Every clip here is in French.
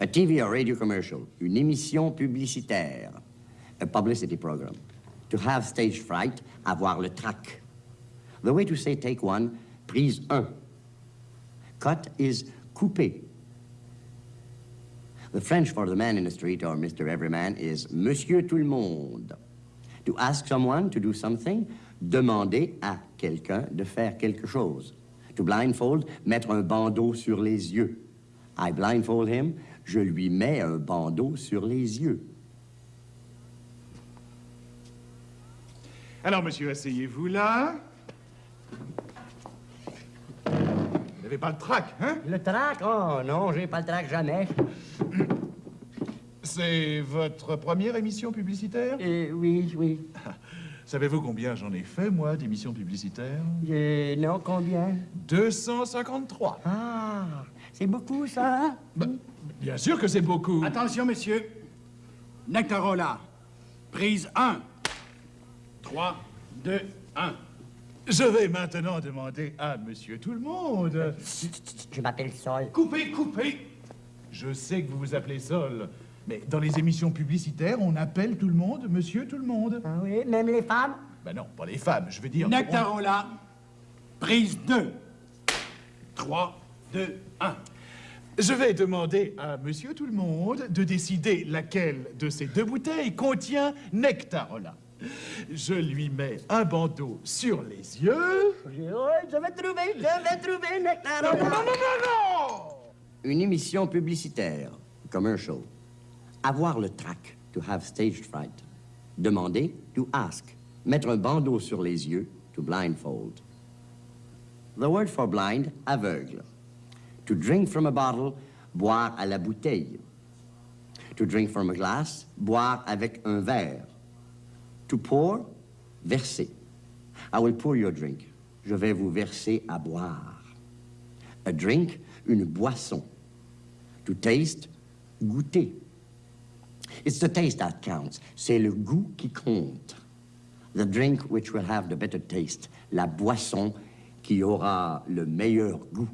A TV or radio commercial, une émission publicitaire, a publicity program. To have stage fright, avoir le trac. The way to say take one, prise un. Cut is couper. The French for the man in the street or Mr. Everyman is Monsieur Tout le Monde. To ask someone to do something, demander à quelqu'un de faire quelque chose. To blindfold, mettre un bandeau sur les yeux. I blindfold him, je lui mets un bandeau sur les yeux. Alors, monsieur, asseyez-vous là. Vous n'avez pas le trac, hein? Le trac? Oh non, j'ai pas le trac jamais. C'est votre première émission publicitaire? Euh, oui, oui. Savez-vous combien j'en ai fait, moi, d'émissions publicitaires? Euh, non, combien? 253. Ah, c'est beaucoup ça, hein? Bah, bien sûr que c'est beaucoup. Attention, messieurs. Nectarola. Prise 1. 3, 2, 1. Je vais maintenant demander à monsieur tout le monde. Je m'appelle Sol. Coupez, coupez Je sais que vous vous appelez Sol, mais dans les émissions publicitaires, on appelle tout le monde monsieur tout le monde. Ah oui, même les femmes? Ben non, pas les femmes, je veux dire... Nectarola. Prise 2. 3, 2, 1. Je vais demander à monsieur tout le monde de décider laquelle de ces deux bouteilles contient Nectarola. Je lui mets un bandeau sur les yeux. Je vais trouver, je vais trouver Nectar. Non, non, non, non, non Une émission publicitaire, commercial. Avoir le trac, to have stage fright. Demander, to ask. Mettre un bandeau sur les yeux, to blindfold. The word for blind, aveugle. To drink from a bottle, boire à la bouteille. To drink from a glass, boire avec un verre. To pour, verser. I will pour your drink. Je vais vous verser à boire. A drink, une boisson. To taste, goûter. It's the taste that counts. C'est le goût qui compte. The drink which will have the better taste. La boisson qui aura le meilleur goût.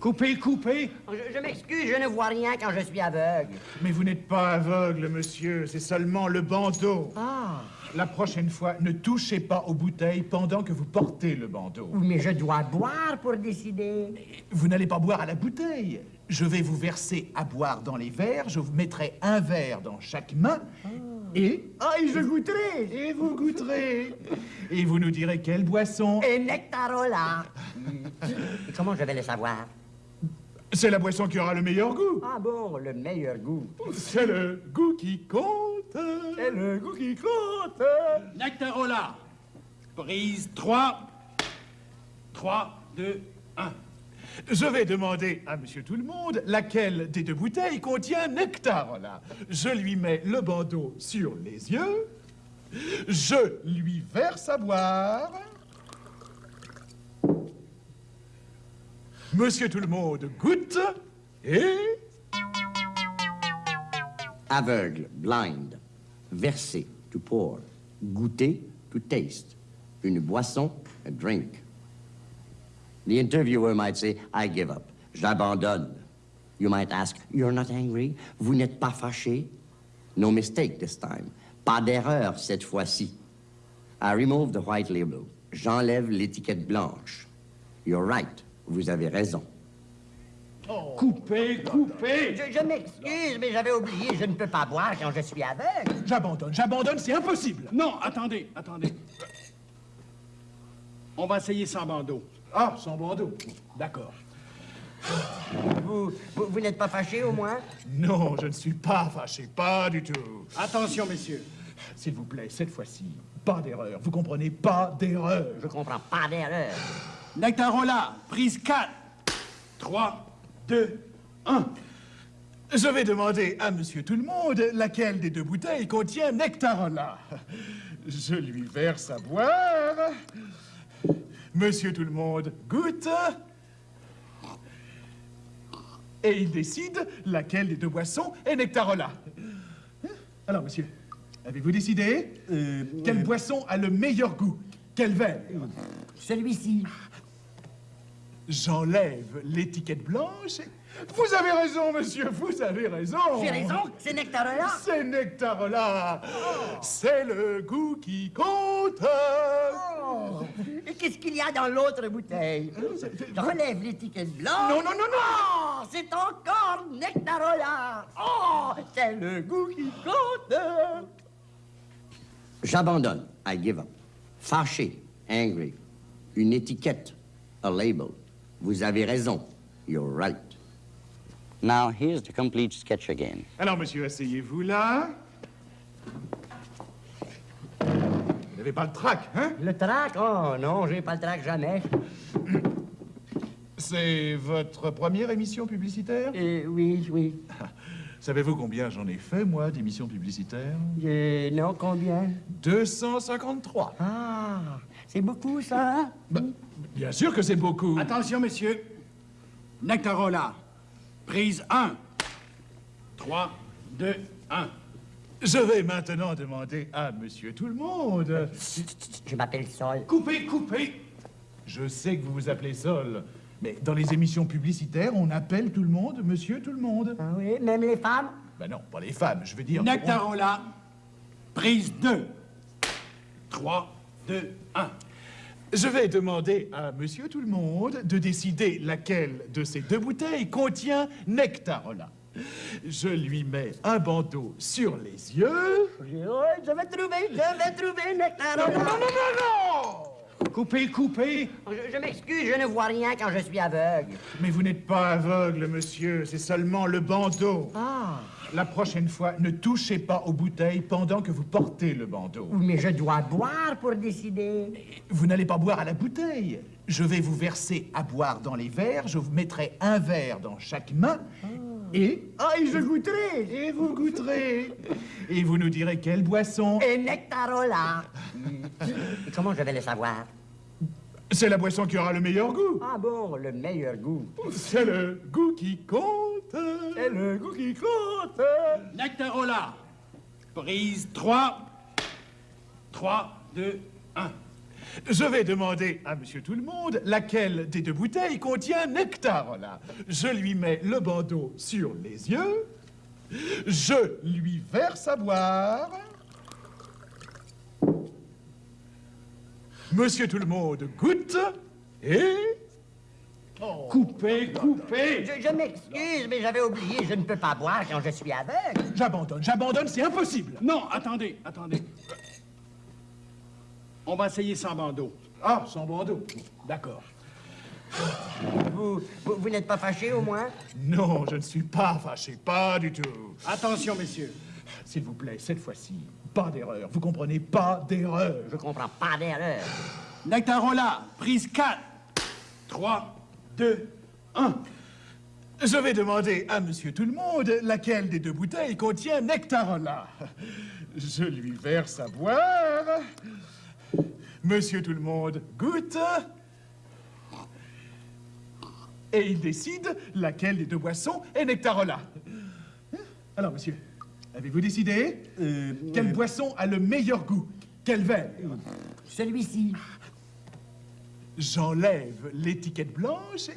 Coupez, coupez. Je, je m'excuse, je ne vois rien quand je suis aveugle. Mais vous n'êtes pas aveugle, monsieur, c'est seulement le bandeau. Ah, La prochaine fois, ne touchez pas aux bouteilles pendant que vous portez le bandeau. oui, mais je dois boire pour décider. Vous n'allez pas boire à la bouteille. Je vais vous verser à boire dans les verres, je vous mettrai un verre dans chaque main, et... Ah, et je goûterai. Et vous goûterez. Et vous nous direz quelle boisson. Et Nectarola. Et comment je vais le savoir? C'est la boisson qui aura le meilleur goût. Ah bon, le meilleur goût. C'est le goût qui compte. C'est le goût qui compte. Nectarola. Prise 3. 3, 2, 1. Je vais demander à monsieur tout le monde laquelle des deux bouteilles contient Nectarola. Je lui mets le bandeau sur les yeux. Je lui verse à boire. Monsieur tout le monde goûte et... Aveugle, blind. Verser, to pour. Goûter, to taste. Une boisson, a drink. The interviewer might say, I give up. J'abandonne. You might ask, You're not angry? Vous n'êtes pas fâché? No mistake this time. Pas d'erreur cette fois-ci. I remove the white label. J'enlève l'étiquette blanche. You're right. Vous avez raison. Coupez, coupez. Je, je m'excuse, mais j'avais oublié, je ne peux pas boire quand je suis aveugle. J'abandonne, j'abandonne, c'est impossible. Non, attendez, attendez. On va essayer sans bandeau. Ah, sans bandeau. D'accord. Vous, vous, vous n'êtes pas fâché au moins? Non, je ne suis pas fâché, pas du tout. Attention, messieurs. S'il vous plaît, cette fois-ci, pas d'erreur. Vous comprenez, pas d'erreur. Je comprends pas d'erreur. Nectarola. Prise 4. 3, 2, 1. Je vais demander à monsieur tout le monde laquelle des deux bouteilles contient Nectarola. Je lui verse à boire. Monsieur tout le monde goûte. Et il décide laquelle des deux boissons est Nectarola. Alors, monsieur, avez-vous décidé Quelle boisson a le meilleur goût? Quel verre? Celui-ci. J'enlève l'étiquette blanche. Vous avez raison, monsieur, vous avez raison. J'ai raison, c'est Nectarola. C'est Nectarola. C'est le goût qui compte. Oh. Et qu'est-ce qu'il y a dans l'autre bouteille? J'enlève l'étiquette blanche. Non, non, non, non. Oh, c'est encore Nectarola. Oh, c'est le goût qui compte. J'abandonne. I give up. Fâché, angry. Une étiquette, a label. Vous avez raison. You're right. Now, here's the complete sketch again. Alors, monsieur, asseyez-vous là. Vous n'avez pas le trac, hein? Le trac? Oh non, j'ai pas le trac jamais. C'est votre première émission publicitaire? Euh, oui, oui. Savez-vous combien j'en ai fait, moi, d'émissions publicitaires? Euh, non, combien? 253. Ah, c'est beaucoup ça, hein? Bah, bien sûr que c'est beaucoup. Attention, messieurs. Nectarola. Prise 1. 3, 2, 1. Je vais maintenant demander à monsieur tout le monde. Je m'appelle Sol. Coupez, coupez. Je sais que vous vous appelez Sol, mais dans les émissions publicitaires, on appelle tout le monde monsieur tout le monde. Ah oui, même les femmes? Ben non, pas les femmes, je veux dire... Nectarola. Prise 2. 3, 2, 1. Je vais demander à monsieur tout le monde de décider laquelle de ces deux bouteilles contient Nectarola. Je lui mets un bandeau sur les yeux. Oui, je vais trouver, je vais trouver Non, Nectarola. non, non, non, non Coupez, coupez. Je, je m'excuse, je ne vois rien quand je suis aveugle. Mais vous n'êtes pas aveugle, monsieur, c'est seulement le bandeau. Ah, La prochaine fois, ne touchez pas aux bouteilles pendant que vous portez le bandeau. oui, mais je dois boire pour décider. Vous n'allez pas boire à la bouteille. Je vais vous verser à boire dans les verres. Je vous mettrai un verre dans chaque main. Et... Ah, et je goûterai. Et vous goûterez. Et vous nous direz quelle boisson. Et Nectarola. Et comment je vais le savoir? C'est la boisson qui aura le meilleur goût. Ah bon, le meilleur goût. C'est le goût qui compte. C'est le goût qui compte. Nectarola. Prise 3. 3, 2, 1. Je vais demander à monsieur tout le monde laquelle des deux bouteilles contient Nectarola. Je lui mets le bandeau sur les yeux. Je lui verse à boire. Monsieur tout le monde goûte et... Coupez, coupez. Je, je m'excuse, mais j'avais oublié, je ne peux pas boire quand je suis aveugle. J'abandonne, j'abandonne, c'est impossible. Non, attendez, attendez. On va essayer sans bandeau. Ah, sans bandeau. D'accord. Vous, vous, vous n'êtes pas fâché au moins? Non, je ne suis pas fâché, pas du tout. Attention, messieurs. S'il vous plaît, cette fois-ci, pas d'erreur. Vous comprenez, pas d'erreur. Je comprends pas d'erreur. Nectarola. Prise 4. 3, 2, 1. Je vais demander à monsieur tout le monde laquelle des deux bouteilles contient Nectarola. Je lui verse à boire. Monsieur tout le monde goûte. Et il décide laquelle des deux boissons est Nectarola. Alors, monsieur, avez-vous décidé Quelle boisson a le meilleur goût? Quel verre? Celui-ci. J'enlève l'étiquette blanche.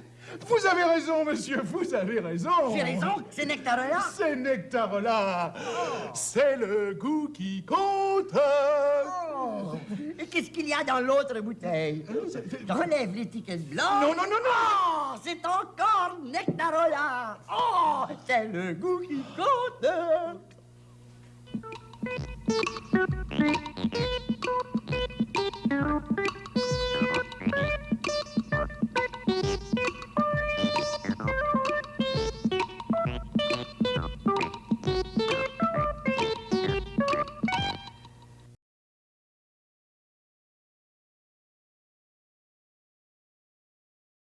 Vous avez raison, monsieur, vous avez raison. J'ai raison, c'est Nectarola. C'est Nectarola. C'est le goût qui compte. Qu'est-ce qu'il y a dans l'autre bouteille Je relève l'étiquette blanche. Non, non, non, non. Oh, c'est encore Nectarola. Oh, c'est le goût qui compte.